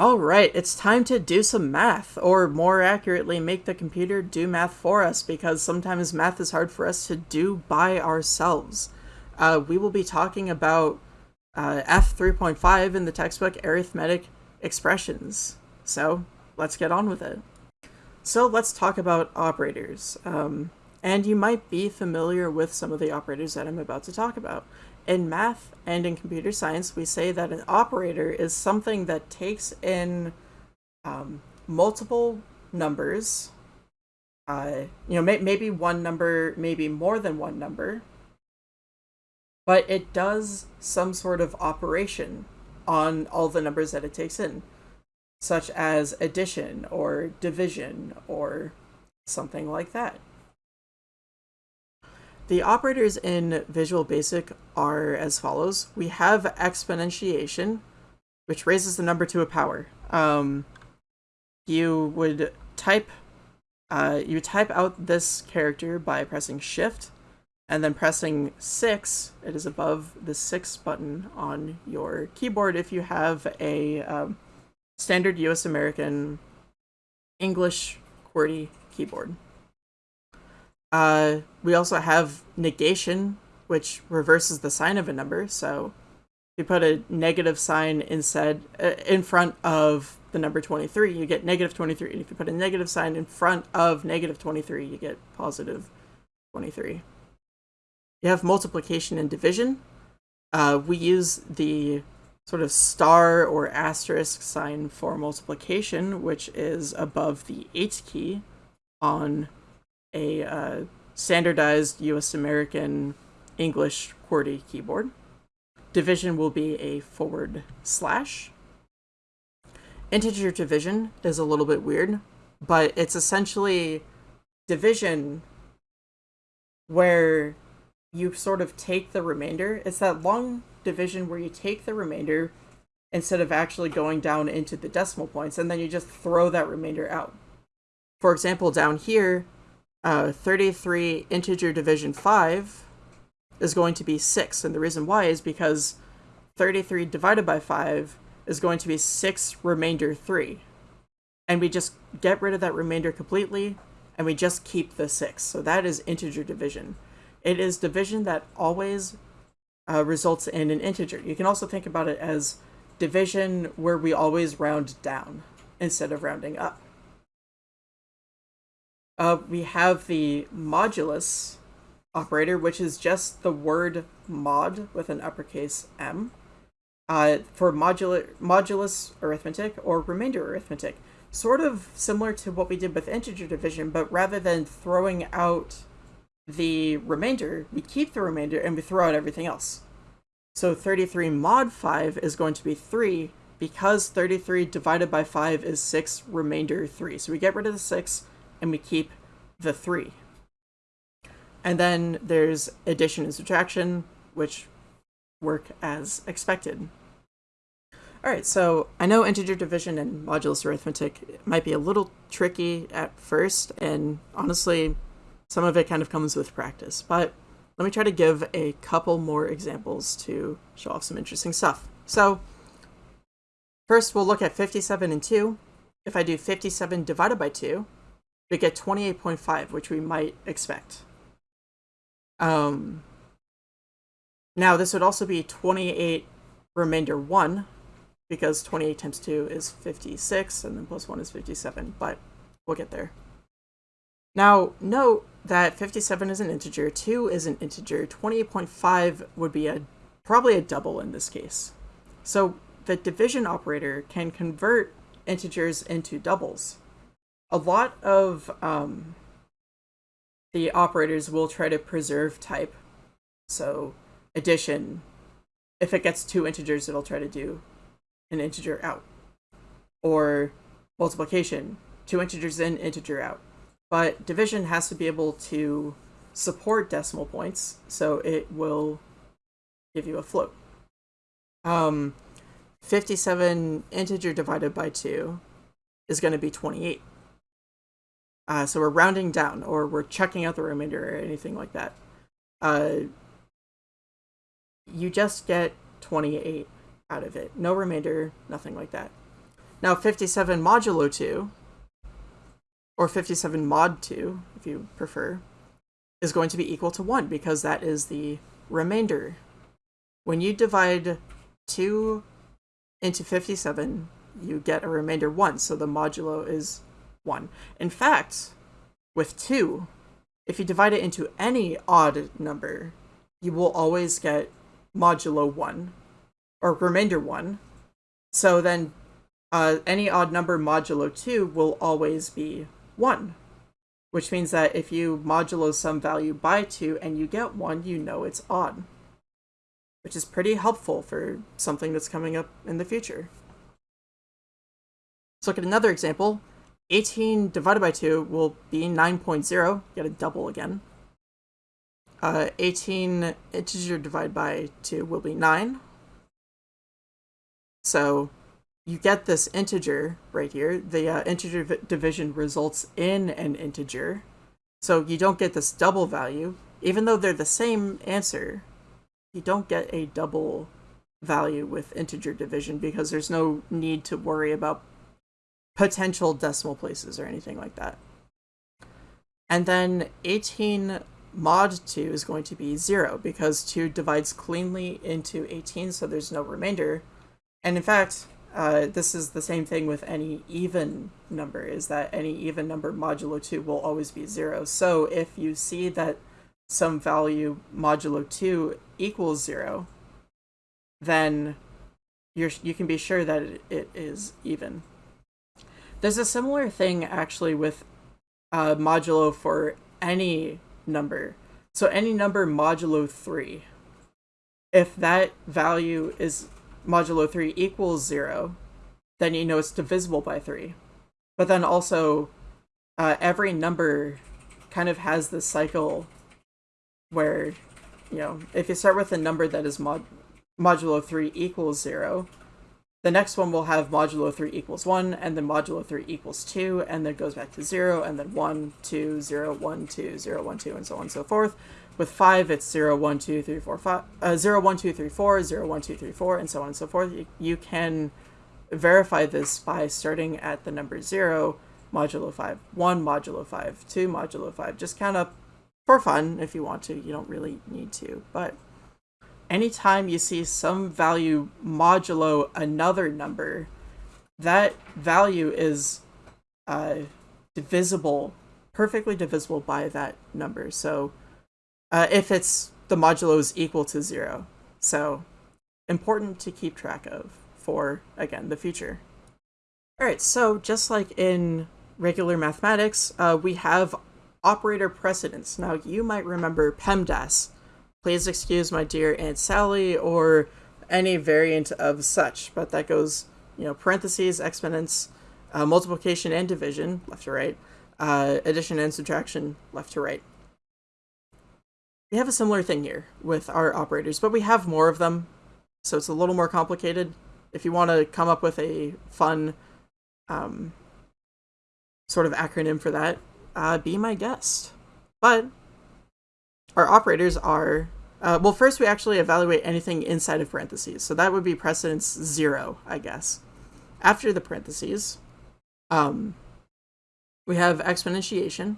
All right, it's time to do some math, or more accurately, make the computer do math for us, because sometimes math is hard for us to do by ourselves. Uh, we will be talking about uh, F3.5 in the textbook Arithmetic Expressions. So let's get on with it. So let's talk about operators. Um, and you might be familiar with some of the operators that I'm about to talk about. In math and in computer science, we say that an operator is something that takes in um, multiple numbers, uh, you know, may maybe one number, maybe more than one number, but it does some sort of operation on all the numbers that it takes in, such as addition or division or something like that. The operators in Visual Basic are as follows. We have exponentiation, which raises the number to a power. Um, you would type uh, you type out this character by pressing shift and then pressing 6 it is above the 6 button on your keyboard if you have a um, standard US American English QWERTY keyboard uh, we also have negation, which reverses the sign of a number. So if you put a negative sign instead uh, in front of the number 23, you get negative 23. And if you put a negative sign in front of negative 23, you get positive 23. You have multiplication and division. Uh, we use the sort of star or asterisk sign for multiplication, which is above the 8 key on a uh, standardized US American English QWERTY keyboard. Division will be a forward slash. Integer division is a little bit weird, but it's essentially division where you sort of take the remainder. It's that long division where you take the remainder instead of actually going down into the decimal points, and then you just throw that remainder out. For example, down here, uh, 33 integer division 5 is going to be 6. And the reason why is because 33 divided by 5 is going to be 6 remainder 3. And we just get rid of that remainder completely, and we just keep the 6. So that is integer division. It is division that always uh, results in an integer. You can also think about it as division where we always round down instead of rounding up. Uh, we have the modulus operator, which is just the word mod with an uppercase M uh, for modula modulus arithmetic or remainder arithmetic. Sort of similar to what we did with integer division, but rather than throwing out the remainder, we keep the remainder and we throw out everything else. So 33 mod 5 is going to be 3 because 33 divided by 5 is 6 remainder 3. So we get rid of the 6 and we keep the 3. And then there's addition and subtraction, which work as expected. Alright, so I know integer division and modulus arithmetic might be a little tricky at first, and honestly, some of it kind of comes with practice, but let me try to give a couple more examples to show off some interesting stuff. So, first we'll look at 57 and 2. If I do 57 divided by 2, we get 28.5, which we might expect. Um, now, this would also be 28 remainder 1, because 28 times 2 is 56, and then plus 1 is 57, but we'll get there. Now, note that 57 is an integer, 2 is an integer, 28.5 would be a probably a double in this case. So the division operator can convert integers into doubles a lot of um, the operators will try to preserve type. So addition, if it gets two integers, it'll try to do an integer out. Or multiplication, two integers in, integer out. But division has to be able to support decimal points, so it will give you a float. Um, 57 integer divided by 2 is going to be 28. Uh, so we're rounding down or we're checking out the remainder or anything like that. Uh, you just get 28 out of it. No remainder, nothing like that. Now 57 modulo 2, or 57 mod 2, if you prefer, is going to be equal to 1 because that is the remainder. When you divide 2 into 57, you get a remainder 1, so the modulo is 1. In fact, with 2, if you divide it into any odd number, you will always get modulo 1, or remainder 1. So then uh, any odd number modulo 2 will always be 1, which means that if you modulo some value by 2 and you get 1, you know it's odd, which is pretty helpful for something that's coming up in the future. Let's look at another example. 18 divided by 2 will be 9.0, get a double again. Uh, 18 integer divided by 2 will be 9. So you get this integer right here. The uh, integer division results in an integer. So you don't get this double value. Even though they're the same answer, you don't get a double value with integer division because there's no need to worry about potential decimal places or anything like that. And then 18 mod 2 is going to be 0 because 2 divides cleanly into 18 so there's no remainder. And in fact, uh, this is the same thing with any even number, is that any even number modulo 2 will always be 0. So if you see that some value modulo 2 equals 0, then you're, you can be sure that it, it is even. There's a similar thing actually with uh, modulo for any number. So any number modulo 3, if that value is modulo 3 equals 0, then you know it's divisible by 3. But then also, uh, every number kind of has this cycle where, you know, if you start with a number that is mod modulo 3 equals 0, the next one will have modulo 3 equals 1, and then modulo 3 equals 2, and then goes back to 0, and then 1, 2, 0, 1, 2, 0, 1, 2, and so on and so forth. With 5, it's 0, 1, 2, 3, 4, 5, uh, 0, 1, 2, 3, 4, 0, 1, 2, 3, 4, and so on and so forth. You, you can verify this by starting at the number 0, modulo 5, 1 modulo 5, 2 modulo 5. Just count up for fun if you want to. You don't really need to. But anytime you see some value modulo another number, that value is uh, divisible, perfectly divisible by that number. So uh, if it's the modulo is equal to zero. So important to keep track of for, again, the future. All right, so just like in regular mathematics, uh, we have operator precedence. Now, you might remember PEMDAS. Please excuse my dear Aunt Sally or any variant of such, but that goes, you know, parentheses, exponents, uh, multiplication and division, left to right, uh, addition and subtraction, left to right. We have a similar thing here with our operators, but we have more of them, so it's a little more complicated. If you want to come up with a fun um, sort of acronym for that, uh, be my guest. But our operators are, uh, well, first we actually evaluate anything inside of parentheses. So that would be precedence zero, I guess. After the parentheses, um, we have exponentiation,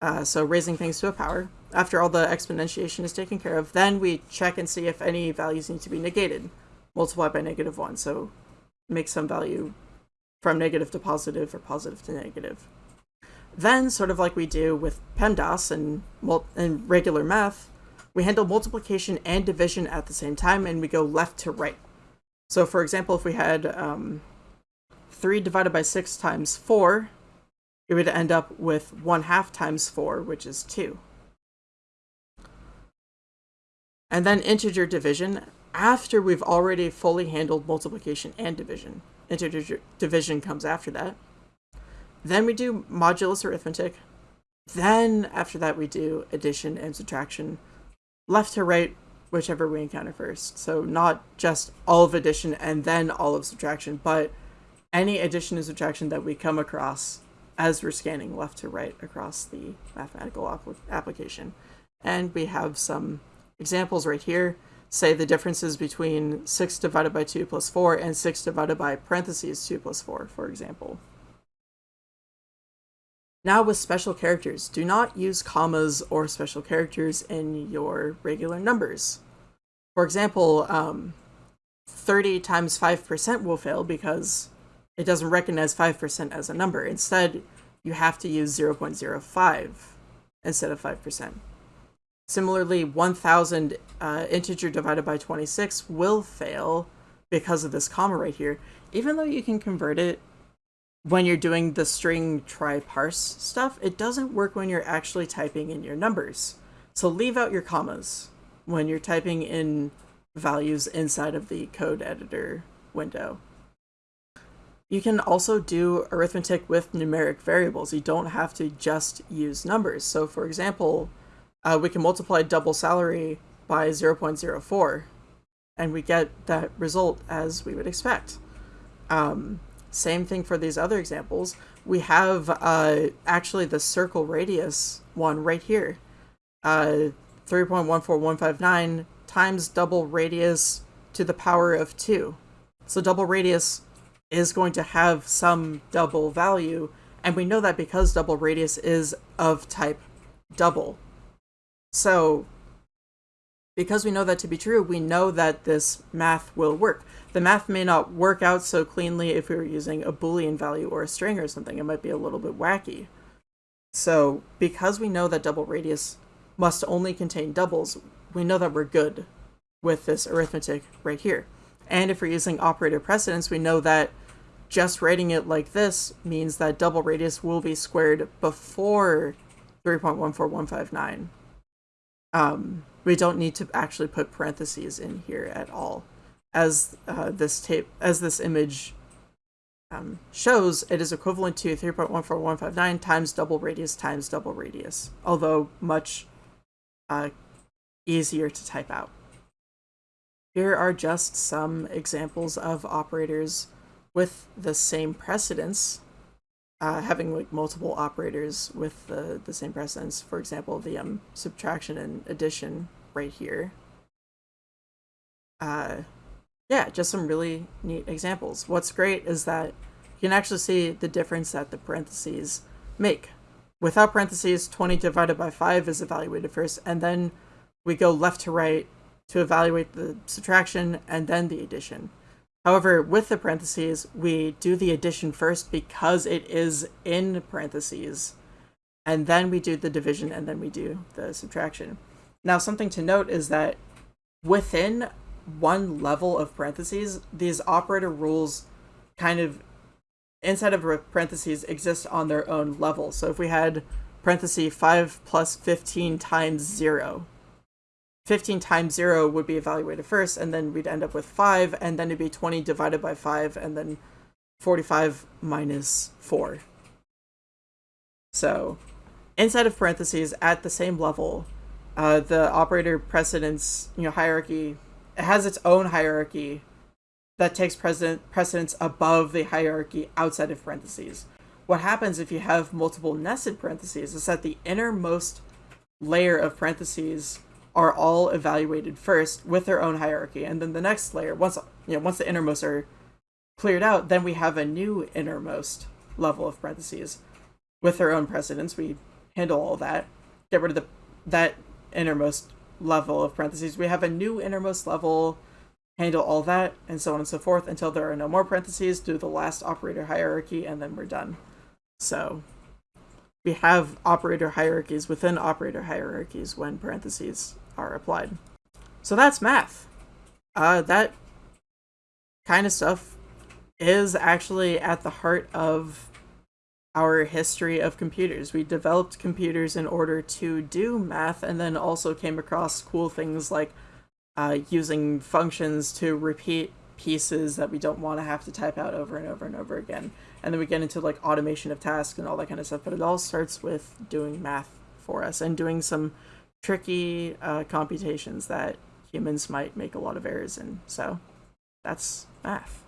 uh, so raising things to a power. After all the exponentiation is taken care of, then we check and see if any values need to be negated. Multiply by negative 1, so make some value from negative to positive or positive to negative. Then, sort of like we do with PEMDAS and, and regular math, we handle multiplication and division at the same time and we go left to right. So for example, if we had um, 3 divided by 6 times 4, it would end up with 1 half times 4, which is 2. And then integer division after we've already fully handled multiplication and division. Integer division comes after that. Then we do modulus arithmetic. Then after that we do addition and subtraction, left to right, whichever we encounter first. So not just all of addition and then all of subtraction, but any addition and subtraction that we come across as we're scanning left to right across the mathematical application. And we have some examples right here. say the differences between 6 divided by 2 plus 4 and 6 divided by parentheses 2 plus 4, for example. Now with special characters, do not use commas or special characters in your regular numbers. For example, um, 30 times 5% will fail because it doesn't recognize 5% as a number. Instead, you have to use 0.05 instead of 5%. Similarly, 1000 uh, integer divided by 26 will fail because of this comma right here, even though you can convert it when you're doing the string try parse stuff, it doesn't work when you're actually typing in your numbers. So leave out your commas when you're typing in values inside of the code editor window. You can also do arithmetic with numeric variables. You don't have to just use numbers. So for example, uh, we can multiply double salary by 0.04 and we get that result as we would expect. Um, same thing for these other examples. We have uh, actually the circle radius one right here. Uh, 3.14159 times double radius to the power of 2. So double radius is going to have some double value, and we know that because double radius is of type double. So because we know that to be true, we know that this math will work. The math may not work out so cleanly if we were using a boolean value or a string or something. It might be a little bit wacky. So because we know that double radius must only contain doubles, we know that we're good with this arithmetic right here. And if we're using operator precedence, we know that just writing it like this means that double radius will be squared before 3.14159. Um, we don't need to actually put parentheses in here at all. As uh, this tape, as this image um, shows, it is equivalent to 3.14159 times double radius times double radius, although much uh, easier to type out. Here are just some examples of operators with the same precedence, uh, having like multiple operators with the, the same precedence. For example, the um, subtraction and addition right here. Uh, yeah, just some really neat examples. What's great is that you can actually see the difference that the parentheses make. Without parentheses, 20 divided by 5 is evaluated first, and then we go left to right to evaluate the subtraction and then the addition. However, with the parentheses, we do the addition first because it is in parentheses, and then we do the division and then we do the subtraction. Now, something to note is that within one level of parentheses, these operator rules kind of, inside of parentheses, exist on their own level. So if we had parenthesis 5 plus 15 times 0, 15 times 0 would be evaluated first, and then we'd end up with 5, and then it'd be 20 divided by 5, and then 45 minus 4. So, inside of parentheses, at the same level, uh, the operator precedence you know, hierarchy it has its own hierarchy that takes precedent, precedence above the hierarchy outside of parentheses. What happens if you have multiple nested parentheses is that the innermost layer of parentheses are all evaluated first with their own hierarchy, and then the next layer, once you know, once the innermost are cleared out, then we have a new innermost level of parentheses with their own precedence. We handle all that, get rid of the that innermost level of parentheses. We have a new innermost level, handle all that, and so on and so forth until there are no more parentheses, do the last operator hierarchy, and then we're done. So we have operator hierarchies within operator hierarchies when parentheses are applied. So that's math. Uh, that kind of stuff is actually at the heart of our history of computers. We developed computers in order to do math and then also came across cool things like uh, using functions to repeat pieces that we don't want to have to type out over and over and over again. And then we get into like automation of tasks and all that kind of stuff. But it all starts with doing math for us and doing some tricky uh, computations that humans might make a lot of errors in. So that's math.